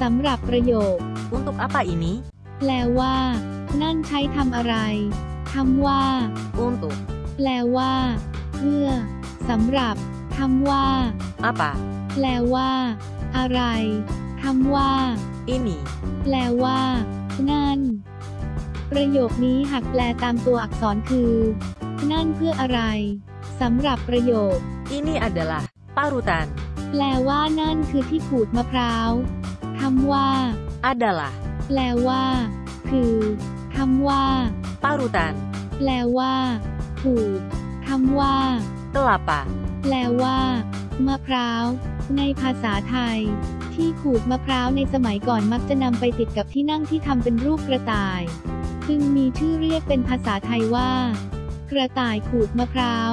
สำหรับประโยค Untuk apa ini? แปลว่า นั่นใช้ทำอะไรคำว่า Untuk แปลว่า เพื่อสำหรับคำว่า apa? แปลว่า อะไรคำว่า Ini แปลว่า นั่น ประโยคนี้หากแปลตามตัวอักษรคือ นั่นเพื่ออะไรสำหรับประโยค ini adalah parutan. แปลว่านั่นคือที่ขูดมะพร้าวคำ ว่า Adalah แปลว่า คือคำว่า parutan. แปลว่าขูดคำว่า Kelapa แปลว่า มะพร้าว ในภาษาไทย ที่ขูดมะพร้าวในสมัยก่อนมักจะนำไปติดกับที่นั่งที่ทำเป็นรูปกระต่าย จึงมีชื่อเรียกเป็นภาษาไทยว่า กระต่ายขูดมะพร้าว